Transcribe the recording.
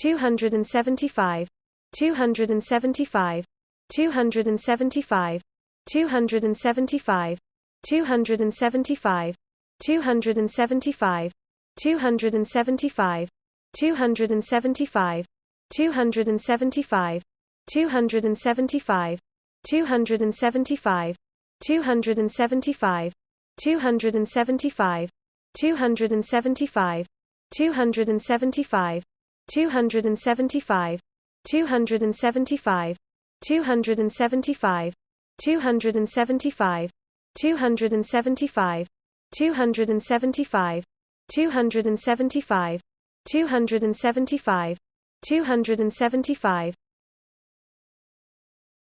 275 275 275 275 275 275 275 275 275 275 275 275 275 275 275 275 275 275 275 275 275 275 275 275